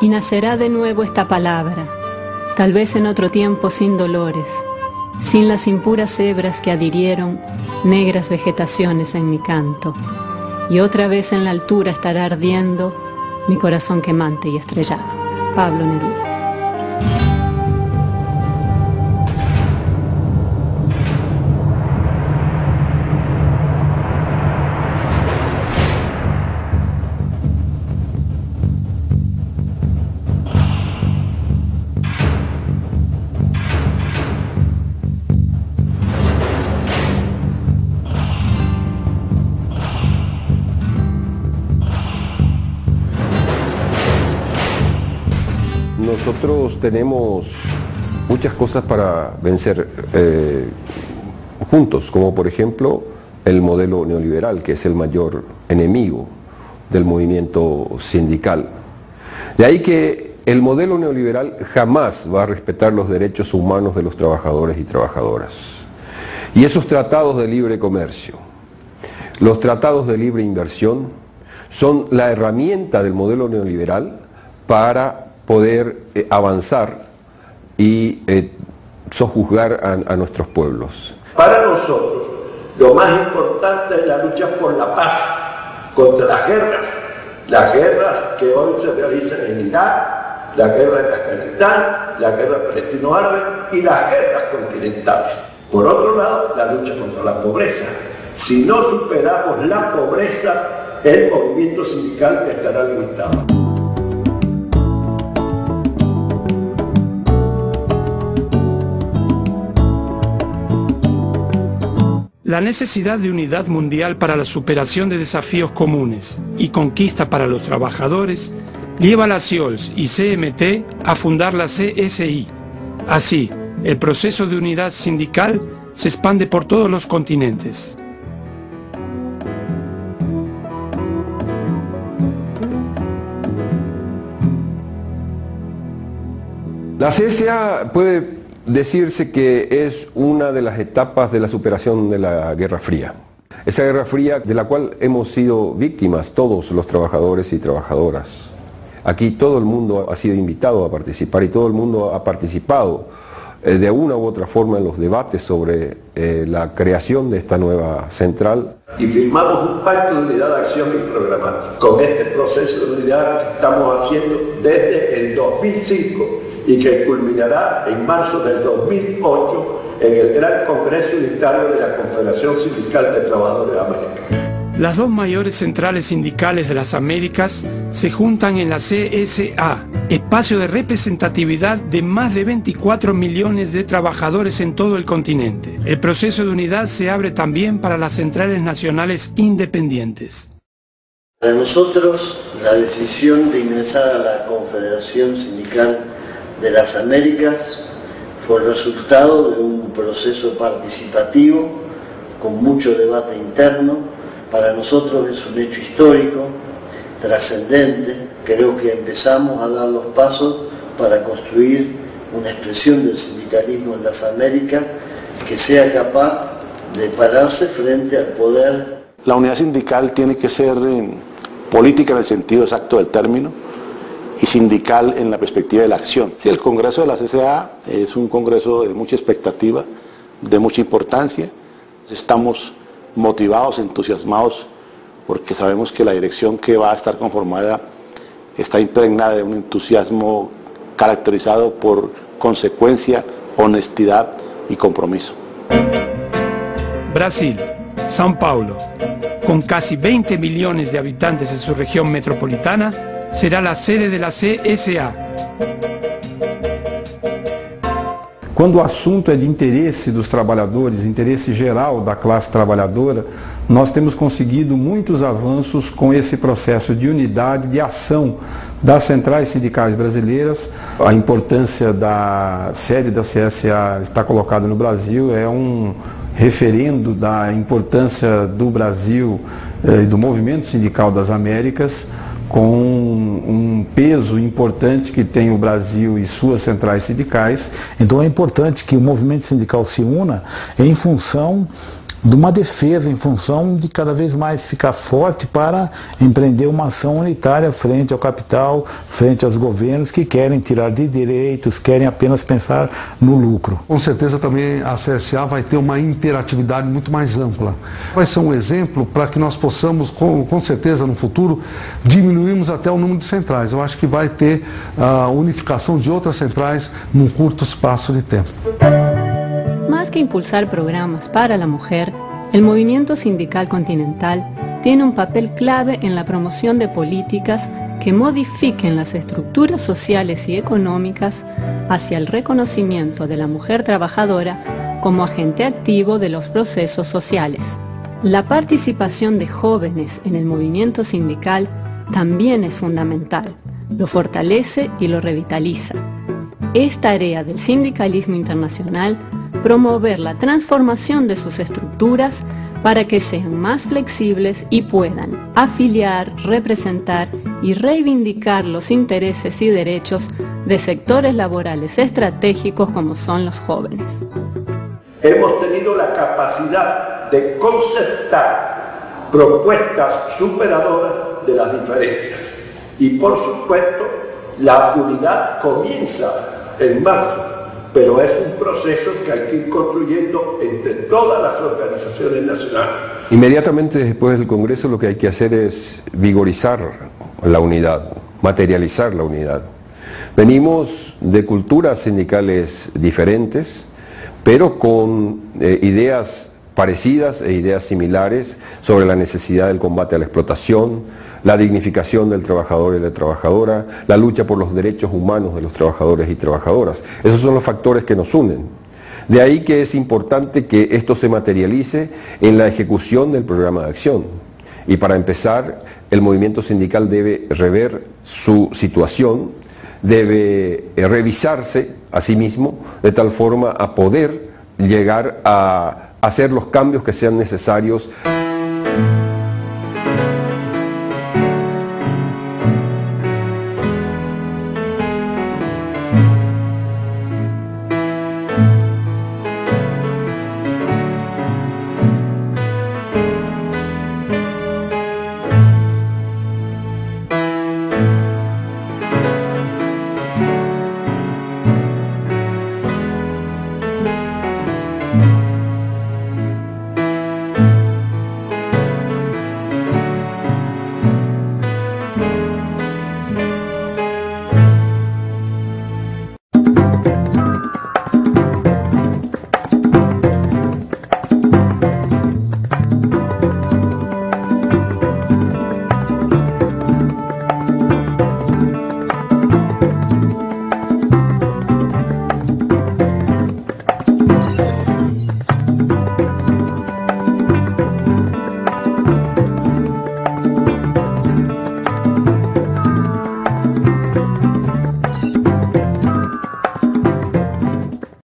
Y nacerá de nuevo esta palabra, tal vez en otro tiempo sin dolores, sin las impuras hebras que adhirieron negras vegetaciones en mi canto, y otra vez en la altura estará ardiendo mi corazón quemante y estrellado. Pablo Neruda. Nosotros tenemos muchas cosas para vencer eh, juntos, como por ejemplo el modelo neoliberal, que es el mayor enemigo del movimiento sindical. De ahí que el modelo neoliberal jamás va a respetar los derechos humanos de los trabajadores y trabajadoras. Y esos tratados de libre comercio, los tratados de libre inversión, son la herramienta del modelo neoliberal para poder eh, avanzar y eh, sojuzgar a, nuestros pueblos. Para nosotros, lo más importante es la lucha por la paz contra las guerras, las guerras que hoy se realizan en Irak, la guerra en Afganistán, la guerra palestino-árabe y las guerras continentales. Por otro lado, la lucha contra la pobreza. Si no superamos la pobreza, el movimiento sindical estará limitado. La necesidad de unidad mundial para la superación de desafíos comunes y conquista para los trabajadores lleva a la CIOLS y CMT a fundar la CSI. Así, el proceso de unidad sindical se expande por todos los continentes. La CSA puede decirse que es una de las etapas de la superación de la Guerra Fría. Esa Guerra Fría de la cual hemos sido víctimas todos los trabajadores y trabajadoras. Aquí todo el mundo ha sido invitado a participar y todo el mundo ha participado eh, de una u otra forma en los debates sobre eh, la creación de esta nueva central. Y firmamos un pacto de unidad de acción y programática con este proceso de unidad que estamos haciendo desde el 2005 y que culminará en marzo del 2008 en el Gran Congreso Unitario de la Confederación Sindical de Trabajadores de América. Las dos mayores centrales sindicales de las Américas se juntan en la CSA, espacio de representatividad de más de 24 millones de trabajadores en todo el continente. El proceso de unidad se abre también para las centrales nacionales independientes. Para nosotros, la decisión de ingresar a la Confederación Sindical de las Américas fue el resultado de un proceso participativo con mucho debate interno. Para nosotros es un hecho histórico, trascendente. Creo que empezamos a dar los pasos para construir una expresión del sindicalismo en las Américas que sea capaz de pararse frente al poder. La unidad sindical tiene que ser eh, política en el sentido exacto del término, y sindical en la perspectiva de la acción. Sí, el Congreso de la CCA es un congreso de mucha expectativa, de mucha importancia. Estamos motivados, entusiasmados, porque sabemos que la dirección que va a estar conformada está impregnada de un entusiasmo caracterizado por consecuencia, honestidad y compromiso. Brasil, São Paulo, con casi 20 millones de habitantes en su región metropolitana, será la sede de la CSA. Quando o assunto é de interesse dos trabalhadores, interesse geral da classe trabalhadora, nós temos conseguido muitos avanços com esse processo de unidade, de ação das centrais sindicais brasileiras. A importância da sede da CSA está colocada no Brasil, é um referendo da importância do Brasil eh, e do movimento sindical das Américas com um peso importante que tem o Brasil e suas centrais sindicais. Então é importante que o movimento sindical se una em função de uma defesa em função de cada vez mais ficar forte para empreender uma ação unitária frente ao capital, frente aos governos que querem tirar de direitos, querem apenas pensar no lucro. Com certeza também a CSA vai ter uma interatividade muito mais ampla. Vai ser um exemplo para que nós possamos, com, com certeza no futuro, diminuirmos até o número de centrais. Eu acho que vai ter a unificação de outras centrais num curto espaço de tempo. Más que impulsar programas para la mujer, el movimiento sindical continental tiene un papel clave en la promoción de políticas que modifiquen las estructuras sociales y económicas hacia el reconocimiento de la mujer trabajadora como agente activo de los procesos sociales. La participación de jóvenes en el movimiento sindical también es fundamental, lo fortalece y lo revitaliza. Es tarea del sindicalismo internacional promover la transformación de sus estructuras para que sean más flexibles y puedan afiliar, representar y reivindicar los intereses y derechos de sectores laborales estratégicos como son los jóvenes. Hemos tenido la capacidad de concertar propuestas superadoras de las diferencias y por supuesto la unidad comienza en marzo pero es un proceso que hay que ir construyendo entre todas las organizaciones nacionales. Inmediatamente después del Congreso lo que hay que hacer es vigorizar la unidad, materializar la unidad. Venimos de culturas sindicales diferentes, pero con eh, ideas parecidas e ideas similares sobre la necesidad del combate a la explotación, la dignificación del trabajador y la trabajadora, la lucha por los derechos humanos de los trabajadores y trabajadoras. Esos son los factores que nos unen. De ahí que es importante que esto se materialice en la ejecución del programa de acción. Y para empezar, el movimiento sindical debe rever su situación, debe eh, revisarse a sí mismo de tal forma a poder llegar a hacer los cambios que sean necesarios.